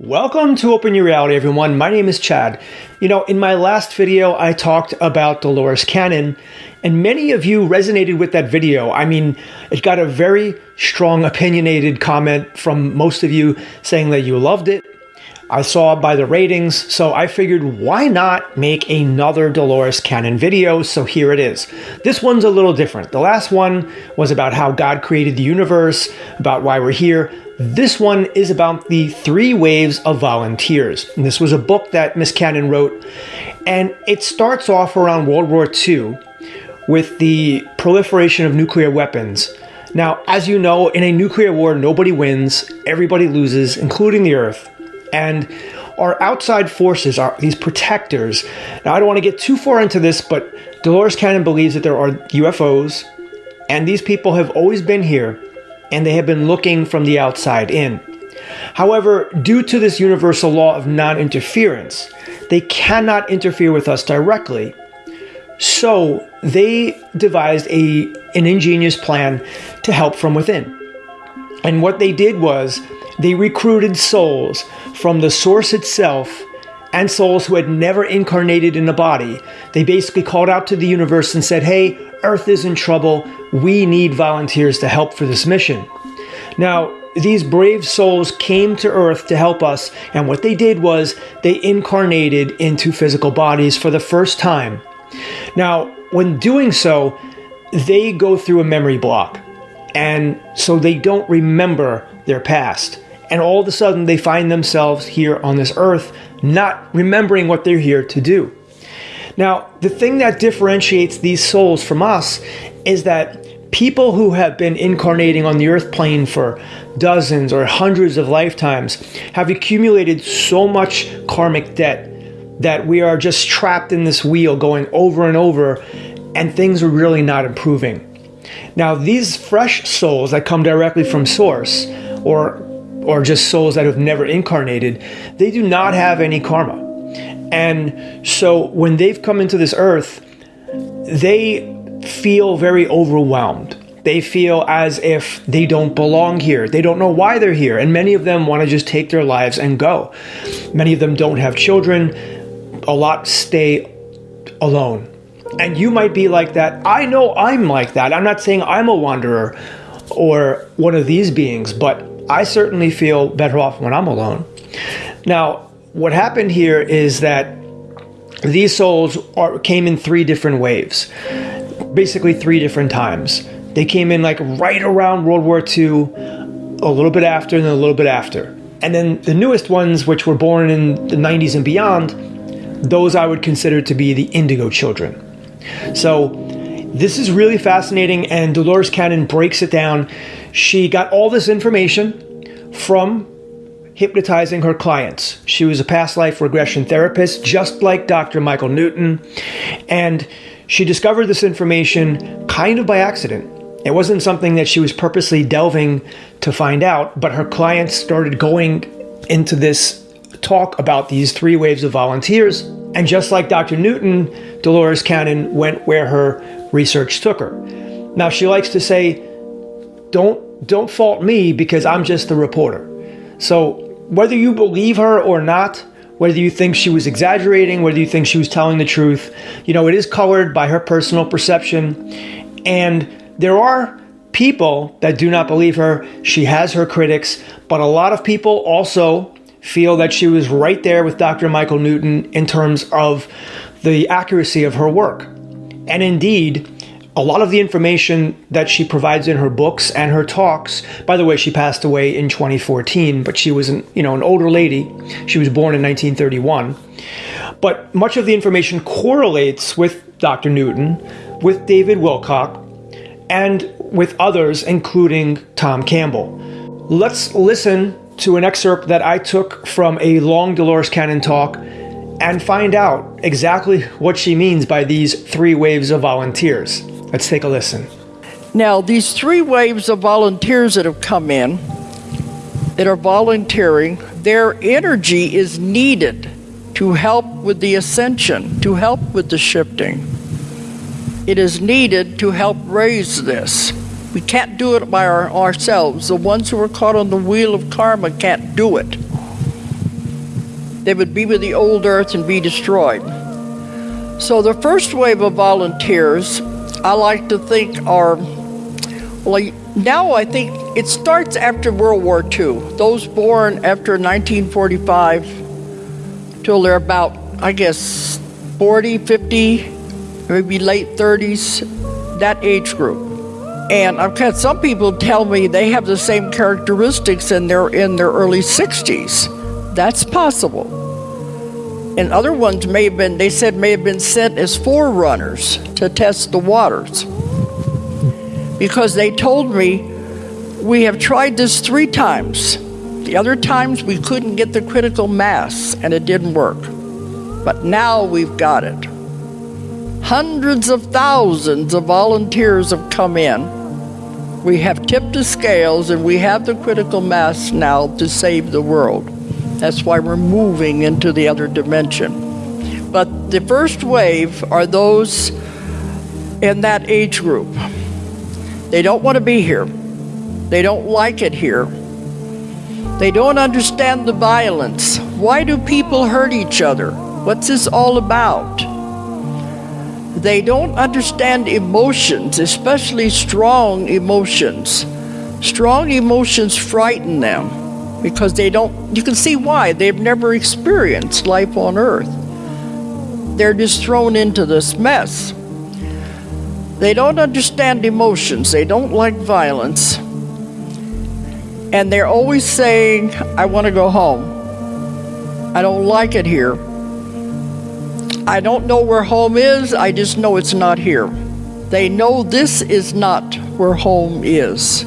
Welcome to Open Your Reality, everyone. My name is Chad. You know, in my last video, I talked about Dolores Cannon, and many of you resonated with that video. I mean, it got a very strong, opinionated comment from most of you saying that you loved it. I saw by the ratings, so I figured why not make another Dolores Cannon video, so here it is. This one's a little different. The last one was about how God created the universe, about why we're here. This one is about the three waves of volunteers. And this was a book that Miss Cannon wrote, and it starts off around World War II with the proliferation of nuclear weapons. Now, as you know, in a nuclear war, nobody wins, everybody loses, including the Earth. And our outside forces are these protectors. Now, I don't want to get too far into this, but Dolores Cannon believes that there are UFOs, and these people have always been here and they have been looking from the outside in. However, due to this universal law of non interference, they cannot interfere with us directly. So they devised a, an ingenious plan to help from within. And what they did was they recruited souls from the source itself and souls who had never incarnated in a body. They basically called out to the universe and said, Hey, Earth is in trouble. We need volunteers to help for this mission. Now, these brave souls came to Earth to help us, and what they did was they incarnated into physical bodies for the first time. Now, when doing so, they go through a memory block, and so they don't remember their past. And all of a sudden, they find themselves here on this earth, not remembering what they're here to do. Now, the thing that differentiates these souls from us is that people who have been incarnating on the earth plane for dozens or hundreds of lifetimes have accumulated so much karmic debt that we are just trapped in this wheel going over and over and things are really not improving. Now, these fresh souls that come directly from source or or just souls that have never incarnated, they do not have any karma. And so when they've come into this earth, they feel very overwhelmed. They feel as if they don't belong here. They don't know why they're here. And many of them want to just take their lives and go. Many of them don't have children. A lot stay alone. And you might be like that. I know I'm like that. I'm not saying I'm a wanderer or one of these beings, but I certainly feel better off when I'm alone. Now, what happened here is that these souls are, came in three different waves, basically three different times. They came in like right around World War II, a little bit after, and then a little bit after. And then the newest ones, which were born in the 90s and beyond, those I would consider to be the indigo children. So this is really fascinating, and Dolores Cannon breaks it down. She got all this information from hypnotizing her clients. She was a past life regression therapist, just like Dr. Michael Newton, and she discovered this information kind of by accident. It wasn't something that she was purposely delving to find out, but her clients started going into this talk about these three waves of volunteers. And just like Dr. Newton, Dolores Cannon went where her research took her. Now she likes to say, don't don't fault me because I'm just the reporter. So whether you believe her or not, whether you think she was exaggerating, whether you think she was telling the truth, you know, it is colored by her personal perception. And there are people that do not believe her. She has her critics, but a lot of people also feel that she was right there with Dr. Michael Newton in terms of the accuracy of her work. And indeed, a lot of the information that she provides in her books and her talks by the way she passed away in 2014 but she was an you know an older lady. She was born in 1931 but much of the information correlates with dr newton with david wilcock and with others including tom campbell. Let's listen to an excerpt that i took from a long dolores cannon talk and find out exactly what she means by these three waves of volunteers Let's take a listen. Now, these three waves of volunteers that have come in, that are volunteering, their energy is needed to help with the ascension, to help with the shifting. It is needed to help raise this. We can't do it by our, ourselves. The ones who are caught on the wheel of karma can't do it. they would be with the old earth and be destroyed. So the first wave of volunteers, I like to think are, well, now I think it starts after World War II. Those born after 1945 till they're about, I guess, 40, 50, maybe late 30s, that age group. And I've had some people tell me they have the same characteristics and they're in their early 60s. That's possible. And other ones may have been, they said, may have been sent as forerunners to test the waters. Because they told me, we have tried this three times. The other times we couldn't get the critical mass and it didn't work. But now we've got it. Hundreds of thousands of volunteers have come in. We have tipped the scales and we have the critical mass now to save the world. That's why we're moving into the other dimension. But the first wave are those in that age group. They don't want to be here. They don't like it here. They don't understand the violence. Why do people hurt each other? What's this all about? They don't understand emotions, especially strong emotions. Strong emotions frighten them because they don't, you can see why. They've never experienced life on earth. They're just thrown into this mess. They don't understand emotions, they don't like violence. And they're always saying, I want to go home. I don't like it here. I don't know where home is, I just know it's not here. They know this is not where home is.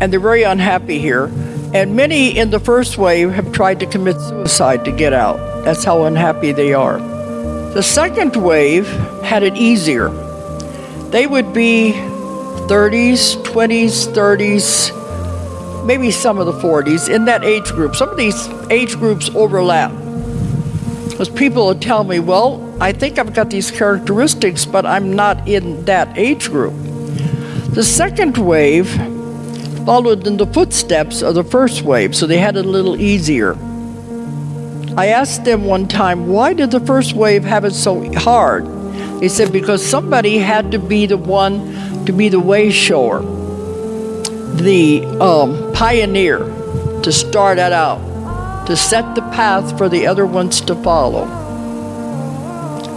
And they're very unhappy here. And many in the first wave have tried to commit suicide to get out. That's how unhappy they are. The second wave had it easier. They would be 30s, 20s, 30s, maybe some of the 40s in that age group. Some of these age groups overlap. Because people will tell me, well, I think I've got these characteristics, but I'm not in that age group. The second wave followed in the footsteps of the first wave, so they had it a little easier. I asked them one time, why did the first wave have it so hard? They said, because somebody had to be the one to be the way shower, the um, pioneer, to start it out to set the path for the other ones to follow.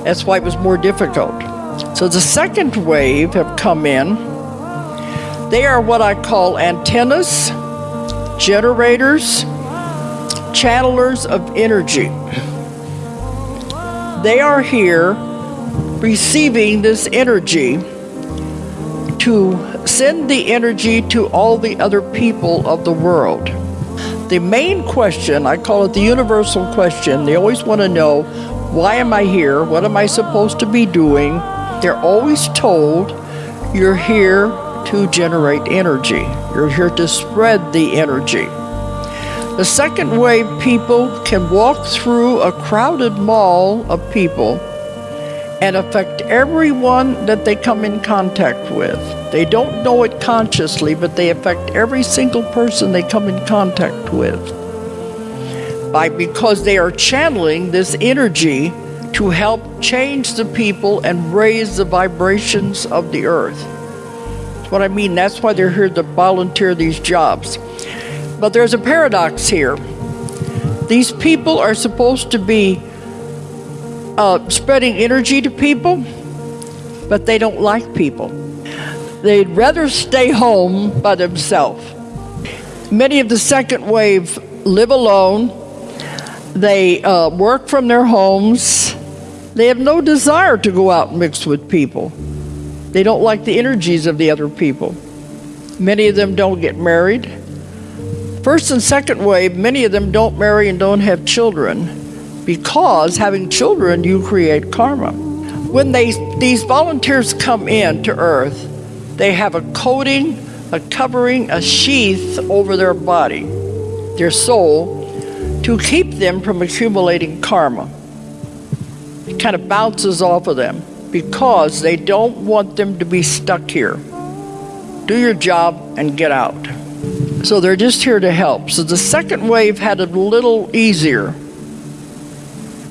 That's why it was more difficult. So the second wave have come in. They are what I call antennas, generators, channelers of energy. They are here receiving this energy to send the energy to all the other people of the world the main question, I call it the universal question, they always want to know, why am I here? What am I supposed to be doing? They're always told, you're here to generate energy. You're here to spread the energy. The second way people can walk through a crowded mall of people and affect everyone that they come in contact with. They don't know it consciously, but they affect every single person they come in contact with. By because they are channeling this energy to help change the people and raise the vibrations of the earth. What I mean. That's why they're here to volunteer these jobs. But there's a paradox here. These people are supposed to be uh, spreading energy to people, but they don't like people. They'd rather stay home by themselves. Many of the second wave live alone. They uh, work from their homes. They have no desire to go out and mix with people. They don't like the energies of the other people. Many of them don't get married. First and second wave, many of them don't marry and don't have children because having children, you create karma. When they, these volunteers come in to Earth, they have a coating, a covering, a sheath over their body, their soul, to keep them from accumulating karma. It kind of bounces off of them because they don't want them to be stuck here. Do your job and get out. So they're just here to help. So the second wave had a little easier.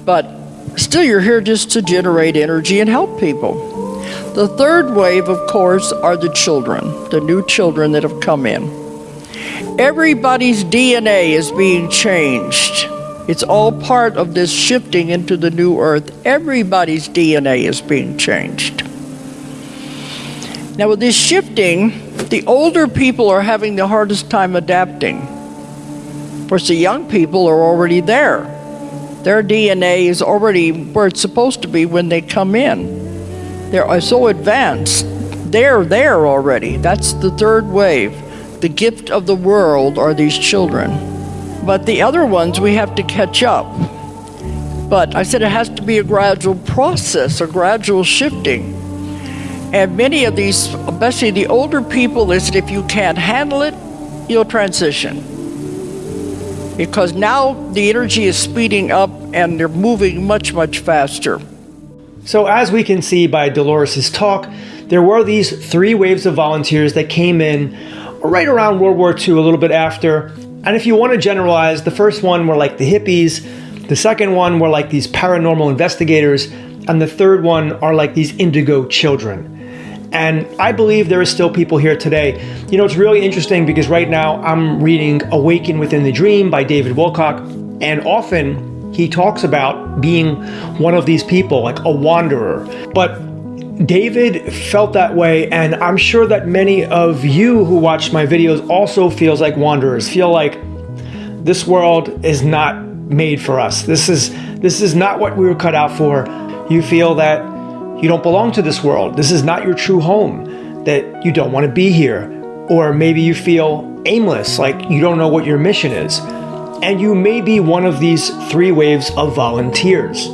But still, you're here just to generate energy and help people. The third wave, of course, are the children, the new children that have come in. Everybody's DNA is being changed. It's all part of this shifting into the new earth. Everybody's DNA is being changed. Now, with this shifting, the older people are having the hardest time adapting. Of course, the young people are already there. Their DNA is already where it's supposed to be when they come in. They're uh, so advanced. They're there already. That's the third wave. The gift of the world are these children. But the other ones, we have to catch up. But I said it has to be a gradual process, a gradual shifting. And many of these, especially the older people, is that if you can't handle it, you'll transition. Because now the energy is speeding up and they're moving much, much faster. So, as we can see by Dolores' talk, there were these three waves of volunteers that came in right around World War II, a little bit after. And if you want to generalize, the first one were like the hippies, the second one were like these paranormal investigators, and the third one are like these indigo children. And I believe there are still people here today. You know, it's really interesting because right now I'm reading Awaken Within the Dream by David Wilcock, and often he talks about being one of these people, like a wanderer. But David felt that way, and I'm sure that many of you who watch my videos also feels like wanderers, feel like this world is not made for us. This is this is not what we were cut out for. You feel that you don't belong to this world. This is not your true home, that you don't want to be here. Or maybe you feel aimless, like you don't know what your mission is. And you may be one of these three waves of volunteers.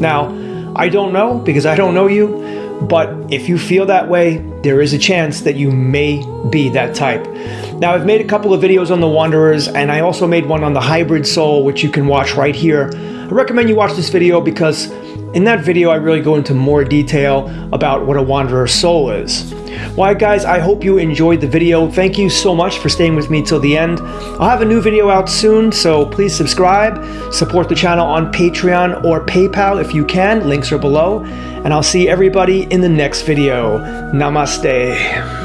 Now, I don't know because I don't know you, but if you feel that way, there is a chance that you may be that type. Now, I've made a couple of videos on the Wanderers, and I also made one on the Hybrid Soul, which you can watch right here. I recommend you watch this video because in that video, I really go into more detail about what a Wanderer soul is. Well, guys, I hope you enjoyed the video. Thank you so much for staying with me till the end. I'll have a new video out soon, so please subscribe, support the channel on Patreon or PayPal if you can. Links are below. And I'll see everybody in the next video. Namaste.